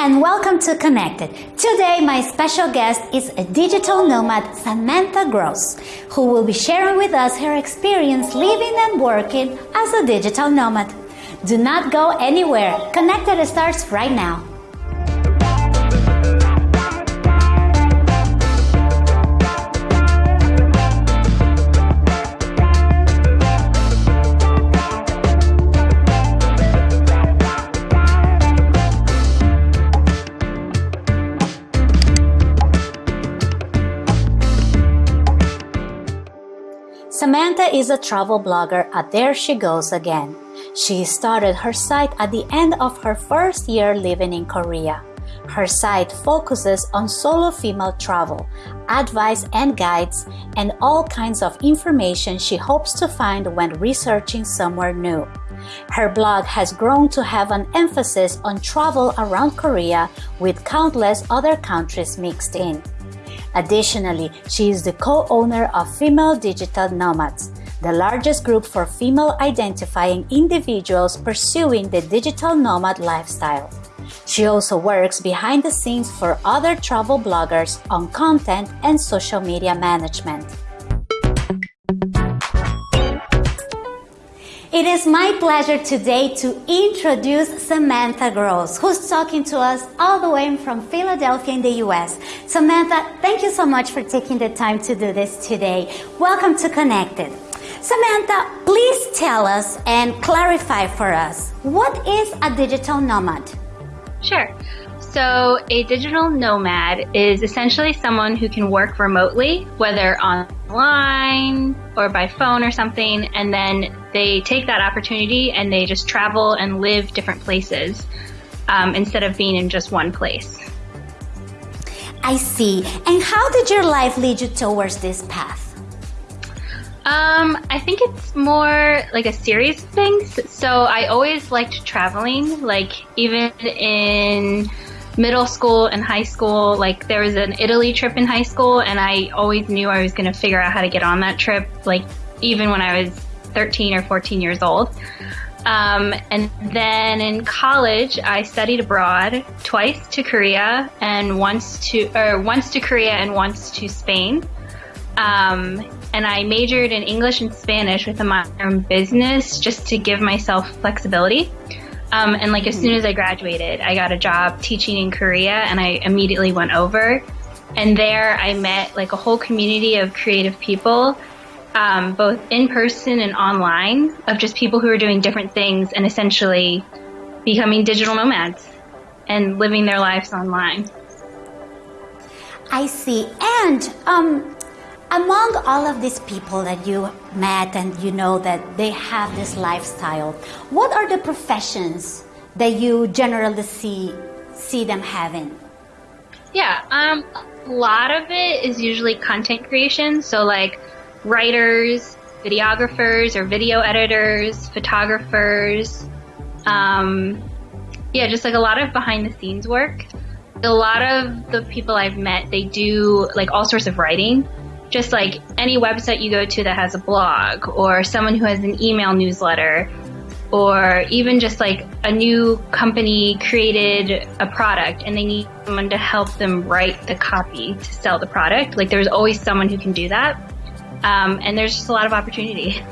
and welcome to Connected. Today my special guest is a digital nomad, Samantha Gross, who will be sharing with us her experience living and working as a digital nomad. Do not go anywhere. Connected starts right now. Samantha is a travel blogger at There She Goes Again. She started her site at the end of her first year living in Korea. Her site focuses on solo female travel, advice and guides, and all kinds of information she hopes to find when researching somewhere new. Her blog has grown to have an emphasis on travel around Korea with countless other countries mixed in. Additionally, she is the co-owner of Female Digital Nomads, the largest group for female identifying individuals pursuing the digital nomad lifestyle. She also works behind the scenes for other travel bloggers on content and social media management. It is my pleasure today to introduce Samantha Gross, who's talking to us all the way from Philadelphia in the US. Samantha, thank you so much for taking the time to do this today. Welcome to Connected. Samantha, please tell us and clarify for us, what is a digital nomad? Sure. So, a digital nomad is essentially someone who can work remotely, whether online or by phone or something, and then they take that opportunity and they just travel and live different places um, instead of being in just one place. I see. And how did your life lead you towards this path? Um, I think it's more like a series of things. So I always liked traveling, like even in middle school and high school, like there was an Italy trip in high school, and I always knew I was going to figure out how to get on that trip, like even when I was 13 or 14 years old. Um, and then in college, I studied abroad twice to Korea and once to, or once to Korea and once to Spain. Um, and I majored in English and Spanish with a minor in business just to give myself flexibility. Um, and like as soon as I graduated, I got a job teaching in Korea and I immediately went over. And there I met like a whole community of creative people, um, both in person and online, of just people who are doing different things and essentially becoming digital nomads and living their lives online. I see. And um, among all of these people that you met and you know that they have this lifestyle, what are the professions that you generally see see them having? Yeah, um, a lot of it is usually content creation. So like writers, videographers or video editors, photographers. Um, yeah, just like a lot of behind the scenes work. A lot of the people I've met, they do like all sorts of writing just like any website you go to that has a blog or someone who has an email newsletter or even just like a new company created a product and they need someone to help them write the copy to sell the product. Like there's always someone who can do that. Um, and there's just a lot of opportunity.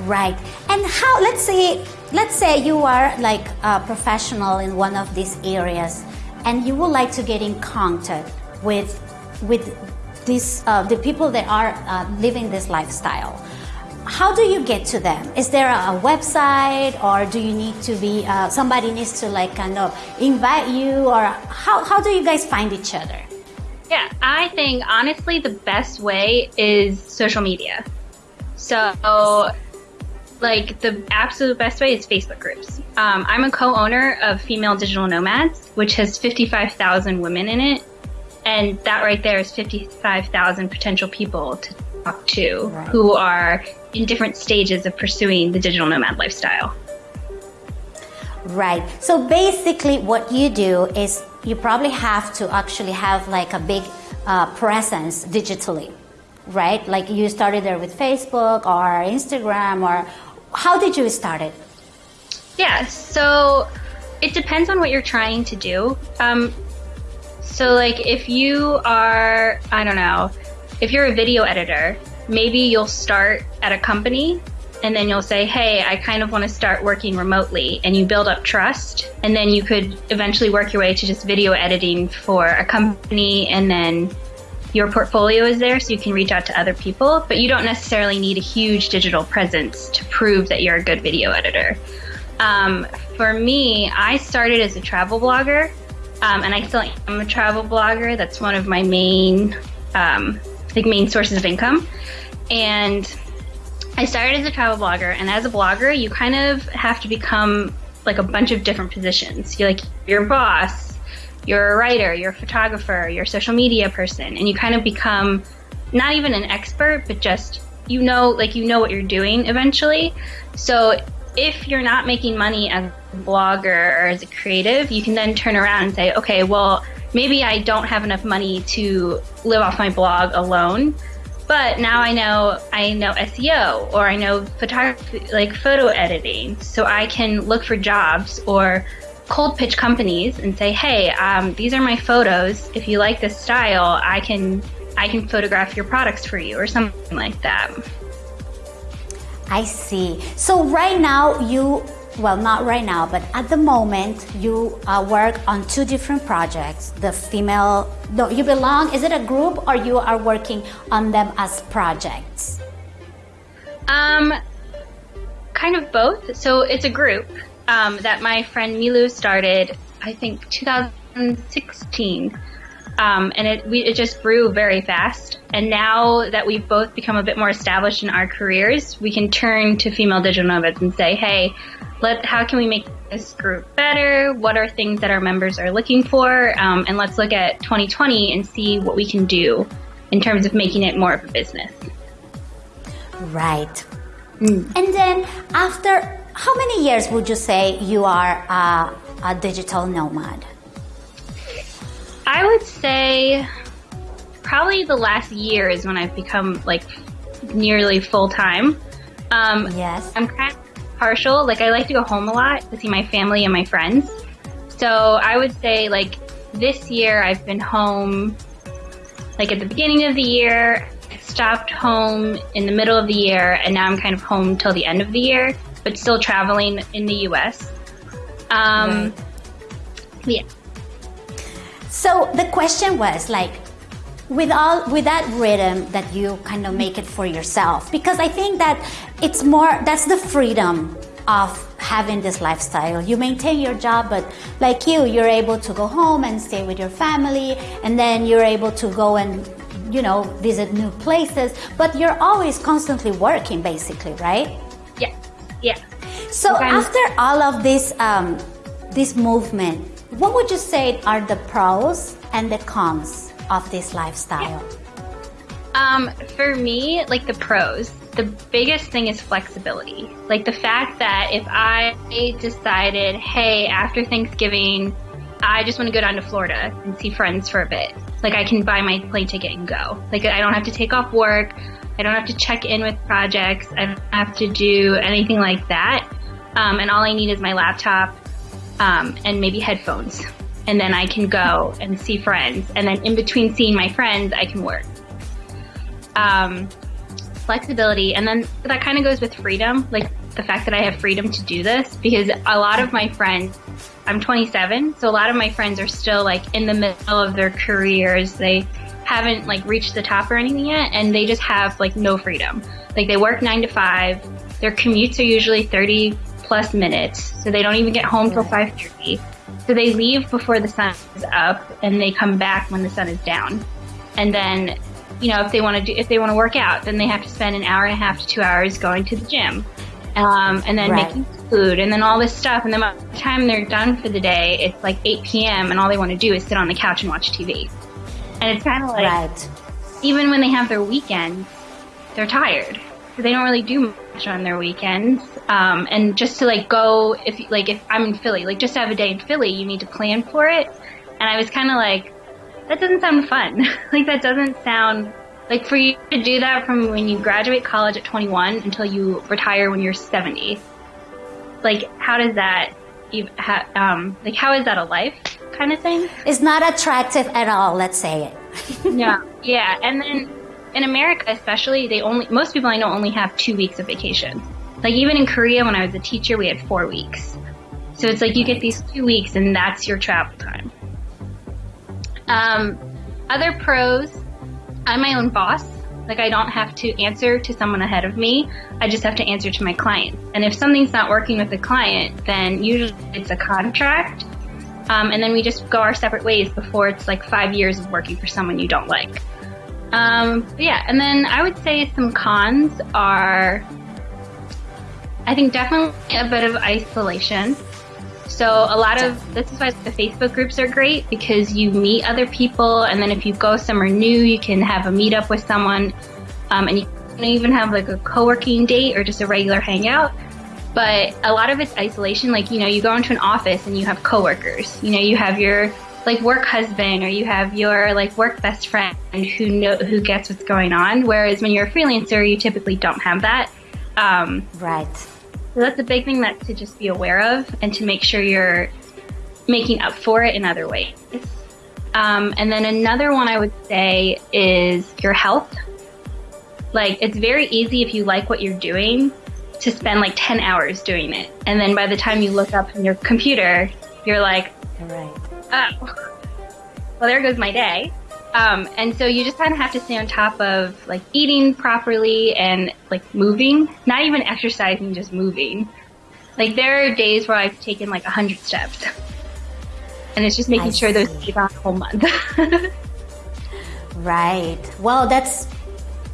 Right. And how, let's say, let's say you are like a professional in one of these areas and you would like to get in contact with, with uh, the people that are uh, living this lifestyle. How do you get to them? Is there a website or do you need to be, uh, somebody needs to like kind of invite you or how, how do you guys find each other? Yeah, I think honestly the best way is social media. So like the absolute best way is Facebook groups. Um, I'm a co-owner of Female Digital Nomads, which has 55,000 women in it. And that right there is 55,000 potential people to talk to right. who are in different stages of pursuing the digital nomad lifestyle. Right. So basically, what you do is you probably have to actually have like a big uh, presence digitally, right? Like you started there with Facebook or Instagram, or how did you start it? Yeah. So it depends on what you're trying to do. Um, so, like, if you are, I don't know, if you're a video editor, maybe you'll start at a company and then you'll say, Hey, I kind of want to start working remotely. And you build up trust. And then you could eventually work your way to just video editing for a company. And then your portfolio is there so you can reach out to other people. But you don't necessarily need a huge digital presence to prove that you're a good video editor. Um, for me, I started as a travel blogger. Um, and I still am a travel blogger. That's one of my main, um, like main sources of income. And I started as a travel blogger, and as a blogger, you kind of have to become like a bunch of different positions. You're like your boss, you're a writer, you're a photographer, you're a social media person, and you kind of become not even an expert, but just you know, like you know what you're doing eventually. So if you're not making money as a blogger or as a creative, you can then turn around and say, okay, well, maybe I don't have enough money to live off my blog alone. But now I know I know SEO or I know photography, like photo editing, so I can look for jobs or cold pitch companies and say, "Hey, um, these are my photos. If you like this style, I can I can photograph your products for you or something like that." I see. So right now you well, not right now, but at the moment, you uh, work on two different projects. The female, no, you belong, is it a group or you are working on them as projects? Um, kind of both. So it's a group um, that my friend Milu started, I think 2016. Um, and it we, it just grew very fast. And now that we've both become a bit more established in our careers, we can turn to female digital nomads and say, "Hey, let how can we make this group better? What are things that our members are looking for? Um, and let's look at 2020 and see what we can do in terms of making it more of a business." Right. Mm. And then after how many years would you say you are uh, a digital nomad? I would say probably the last year is when I've become like nearly full time. Um, yes. I'm kind of partial. Like I like to go home a lot to see my family and my friends. So I would say like this year I've been home like at the beginning of the year, stopped home in the middle of the year, and now I'm kind of home till the end of the year, but still traveling in the US. Um, right. Yeah. So the question was like, with all with that rhythm that you kind of make it for yourself because i think that it's more that's the freedom of having this lifestyle. You maintain your job but like you you're able to go home and stay with your family and then you're able to go and you know visit new places but you're always constantly working basically right? Yeah. Yeah. So after all of this um, this movement what would you say are the pros and the cons of this lifestyle? Um, for me, like the pros, the biggest thing is flexibility. Like the fact that if I decided, hey, after Thanksgiving, I just want to go down to Florida and see friends for a bit. Like I can buy my plane ticket and go. Like I don't have to take off work. I don't have to check in with projects. I don't have to do anything like that. Um, and all I need is my laptop um, and maybe headphones. And then I can go and see friends. And then in between seeing my friends, I can work. Um, flexibility. And then that kind of goes with freedom, like the fact that I have freedom to do this because a lot of my friends, I'm 27, so a lot of my friends are still like in the middle of their careers. They haven't like reached the top or anything yet, and they just have like no freedom. Like they work nine to five. Their commutes are usually 30 plus minutes, so they don't even get home till 5:30. So they leave before the sun is up, and they come back when the sun is down. And then, you know, if they want to do, if they want to work out, then they have to spend an hour and a half to two hours going to the gym, um, and then right. making food, and then all this stuff. And then by the time they're done for the day, it's like 8 p.m., and all they want to do is sit on the couch and watch TV. And it's kind of like, right. even when they have their weekends, they're tired. So they don't really do much on their weekends. Um, and just to like go, if like if I'm in Philly, like just to have a day in Philly, you need to plan for it. And I was kind of like, that doesn't sound fun. like that doesn't sound like for you to do that from when you graduate college at 21 until you retire when you're 70. Like how does that ha- um, like how is that a life kind of thing? It's not attractive at all. Let's say it. yeah, yeah, and then in America, especially, they only most people I know only have two weeks of vacation. Like even in Korea, when I was a teacher, we had four weeks. So it's like you get these two weeks, and that's your travel time. Um, other pros, I'm my own boss. Like I don't have to answer to someone ahead of me. I just have to answer to my client. And if something's not working with the client, then usually it's a contract. Um, and then we just go our separate ways before it's like five years of working for someone you don't like. Um, yeah, and then I would say some cons are, I think definitely a bit of isolation. So a lot of this is why the Facebook groups are great because you meet other people, and then if you go somewhere new, you can have a meetup with someone, um, and you can even have like a co-working date or just a regular hangout. But a lot of it's isolation. Like you know, you go into an office and you have coworkers. You know, you have your like work husband or you have your like work best friend who know who gets what's going on. Whereas when you're a freelancer, you typically don't have that. Um, right so that's a big thing that to just be aware of and to make sure you're making up for it in other ways. Um, and then another one I would say is your health. Like it's very easy if you like what you're doing to spend like 10 hours doing it. And then by the time you look up on your computer, you're like, right. Oh, well, there goes my day. Um, and so you just kind of have to stay on top of like eating properly and like moving, not even exercising, just moving. Like there are days where I've taken like a hundred steps, and it's just making I sure see. those keep on a whole month. right. Well, that's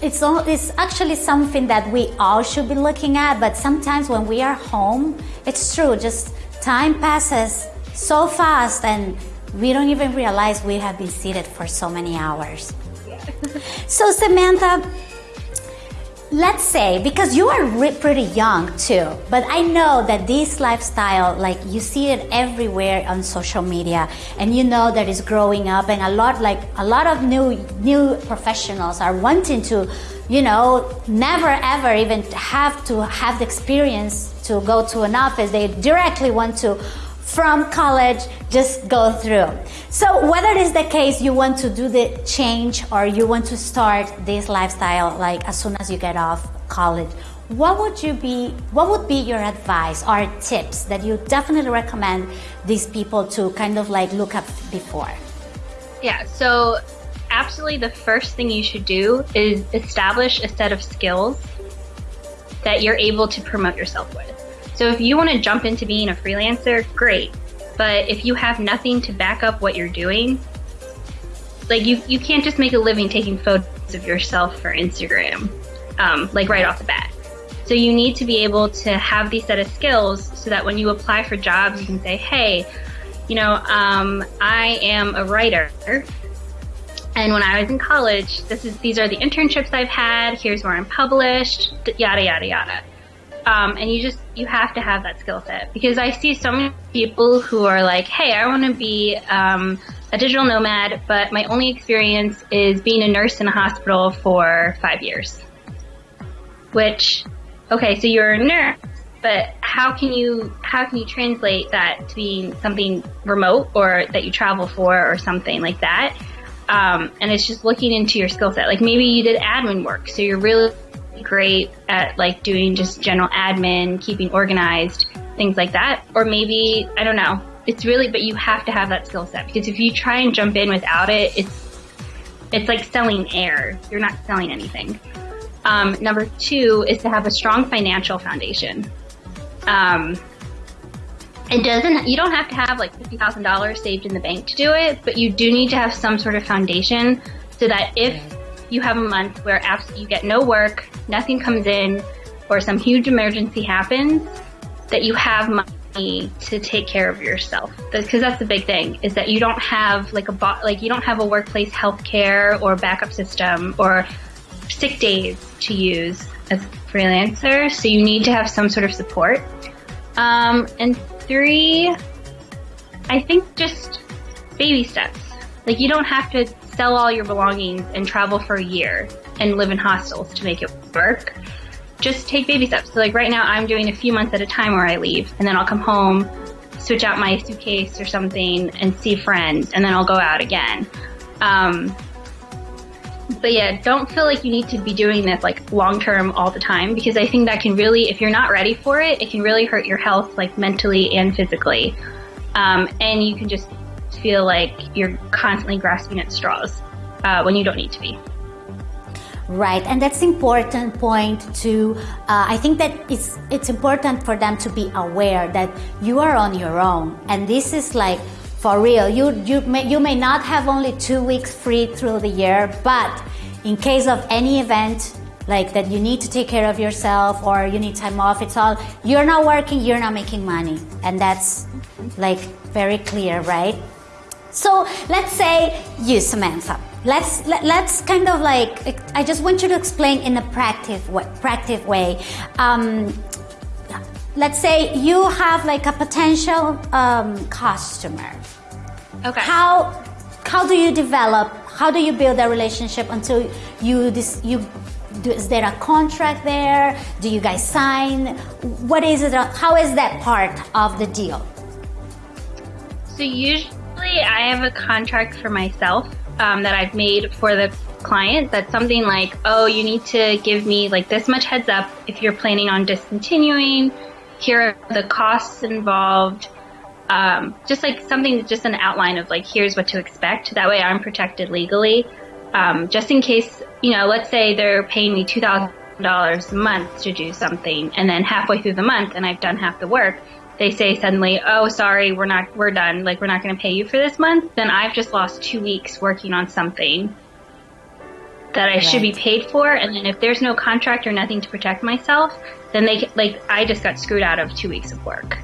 it's all, it's actually something that we all should be looking at. But sometimes when we are home, it's true. Just time passes so fast, and we don't even realize we have been seated for so many hours. so, Samantha, let's say because you are re- pretty young too but i know that this lifestyle like you see it everywhere on social media and you know that it's growing up and a lot like a lot of new new professionals are wanting to you know never ever even have to have the experience to go to an office they directly want to from college just go through. So whether it is the case you want to do the change or you want to start this lifestyle like as soon as you get off college, what would you be what would be your advice or tips that you definitely recommend these people to kind of like look up before? Yeah, so absolutely the first thing you should do is establish a set of skills that you're able to promote yourself with. So if you want to jump into being a freelancer, great. But if you have nothing to back up what you're doing, like you, you can't just make a living taking photos of yourself for Instagram, um, like right off the bat. So you need to be able to have these set of skills so that when you apply for jobs, you can say, hey, you know, um, I am a writer. And when I was in college, this is these are the internships I've had. Here's where I'm published. Yada yada yada. Um, and you just you have to have that skill set because I see so many people who are like, "Hey, I want to be um, a digital nomad, but my only experience is being a nurse in a hospital for five years." Which, okay, so you're a nurse, but how can you how can you translate that to being something remote or that you travel for or something like that? Um, and it's just looking into your skill set. Like maybe you did admin work, so you're really great at like doing just general admin, keeping organized, things like that. Or maybe, I don't know. It's really, but you have to have that skill set because if you try and jump in without it, it's, it's like selling air. You're not selling anything. Um, number two is to have a strong financial foundation. Um, it doesn't, you don't have to have like $50,000 saved in the bank to do it, but you do need to have some sort of foundation so that if you have a month where you get no work, nothing comes in, or some huge emergency happens, that you have money to take care of yourself. Because that's the big thing is that you don't have like a bo- like you don't have a workplace health care or backup system or sick days to use as a freelancer. So you need to have some sort of support. Um, and three, I think just baby steps. Like you don't have to sell all your belongings and travel for a year and live in hostels to make it work. Just take baby steps. So like right now I'm doing a few months at a time where I leave and then I'll come home, switch out my suitcase or something and see friends, and then I'll go out again. Um, but yeah, don't feel like you need to be doing this like long term all the time because I think that can really, if you're not ready for it, it can really hurt your health like mentally and physically. Um, and you can just feel like you're constantly grasping at straws uh, when you don't need to be. Right, and that's important point to. Uh, I think that it's it's important for them to be aware that you are on your own, and this is like for real. You you may you may not have only two weeks free through the year, but in case of any event like that you need to take care of yourself or you need time off, it's all you're not working, you're not making money, and that's like very clear, right? So let's say you, Samantha. Let's let, us let us kind of like I just want you to explain in a practice way, practice way. Um, let's say you have like a potential um, customer. Okay. How how do you develop? How do you build a relationship until you this you is there a contract there? Do you guys sign? What is it? How is that part of the deal? So usually I have a contract for myself um, that I've made for the client that's something like, oh, you need to give me like this much heads up if you're planning on discontinuing. Here are the costs involved. Um, just like something, just an outline of like, here's what to expect. That way I'm protected legally. Um, just in case, you know, let's say they're paying me $2,000 a month to do something and then halfway through the month and I've done half the work they say suddenly, "Oh, sorry, we're not we're done. Like we're not going to pay you for this month." Then I've just lost 2 weeks working on something that I right. should be paid for, and then if there's no contract or nothing to protect myself, then they like I just got screwed out of 2 weeks of work.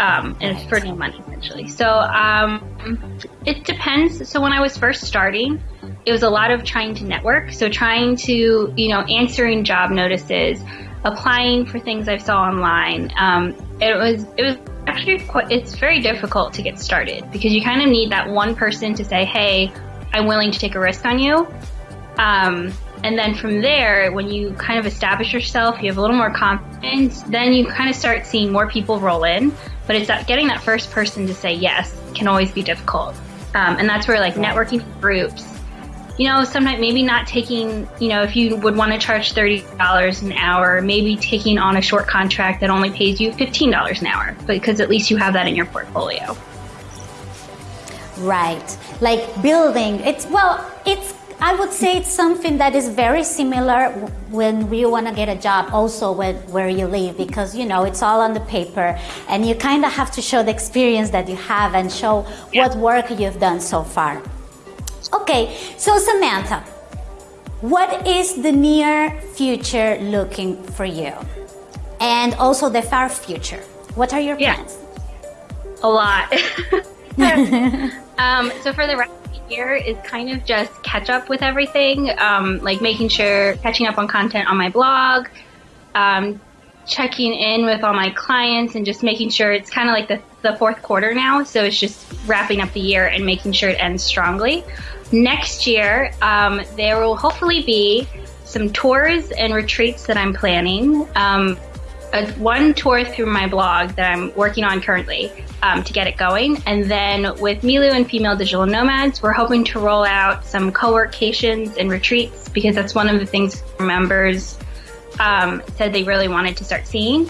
Um, and right. for no money essentially. So um, it depends. So when I was first starting, it was a lot of trying to network. So trying to, you know, answering job notices, applying for things I saw online. Um, it was it was actually quite, it's very difficult to get started because you kind of need that one person to say, "Hey, I'm willing to take a risk on you." Um, and then from there, when you kind of establish yourself, you have a little more confidence. Then you kind of start seeing more people roll in. But it's that getting that first person to say yes can always be difficult. Um, and that's where like networking groups you know, sometimes maybe not taking, you know, if you would want to charge $30 an hour, maybe taking on a short contract that only pays you $15 an hour because at least you have that in your portfolio. Right. Like building, it's, well, it's, I would say it's something that is very similar when you want to get a job also with where you live because you know it's all on the paper and you kind of have to show the experience that you have and show yeah. what work you've done so far. Okay, so Samantha, what is the near future looking for you? And also the far future. What are your plans? Yeah. A lot. um, so for the rest of the year is kind of just catch up with everything, um, like making sure, catching up on content on my blog, um, checking in with all my clients and just making sure it's kind of like the, the fourth quarter now. So it's just wrapping up the year and making sure it ends strongly. Next year, um, there will hopefully be some tours and retreats that I'm planning. Um, a, one tour through my blog that I'm working on currently um, to get it going. And then with Milu and Female Digital Nomads, we're hoping to roll out some co-workations and retreats because that's one of the things members um, said they really wanted to start seeing.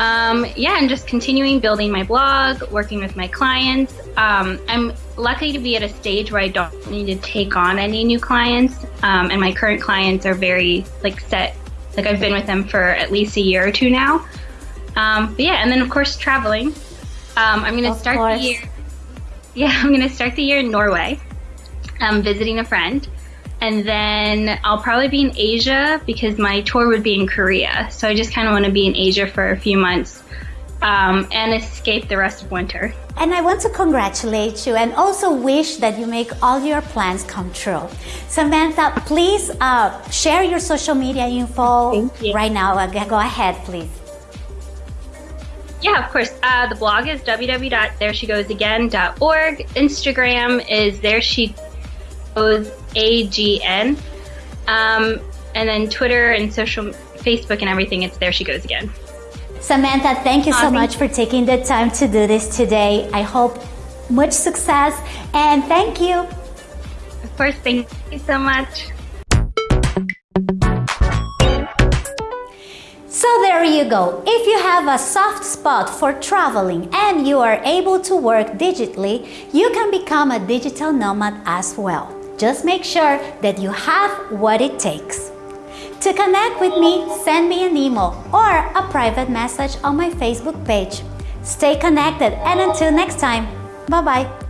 Um, yeah, and just continuing building my blog, working with my clients. Um, I'm lucky to be at a stage where I don't need to take on any new clients, um, and my current clients are very like set. Like I've been with them for at least a year or two now. Um, but yeah, and then of course traveling. Um, I'm going to start course. the year. Yeah, I'm going to start the year in Norway, um, visiting a friend and then I'll probably be in Asia because my tour would be in Korea. So I just kind of want to be in Asia for a few months um, and escape the rest of winter. And I want to congratulate you and also wish that you make all your plans come true. Samantha, please uh, share your social media info right now. Uh, go ahead, please. Yeah, of course. Uh, the blog is www.thereshegoesagain.org. Instagram is there she goes a G N. Um, and then Twitter and social, Facebook and everything, it's there she goes again. Samantha, thank you so thank much for taking the time to do this today. I hope much success and thank you. Of course, thank you so much. So there you go. If you have a soft spot for traveling and you are able to work digitally, you can become a digital nomad as well. Just make sure that you have what it takes. To connect with me, send me an email or a private message on my Facebook page. Stay connected and until next time, bye bye.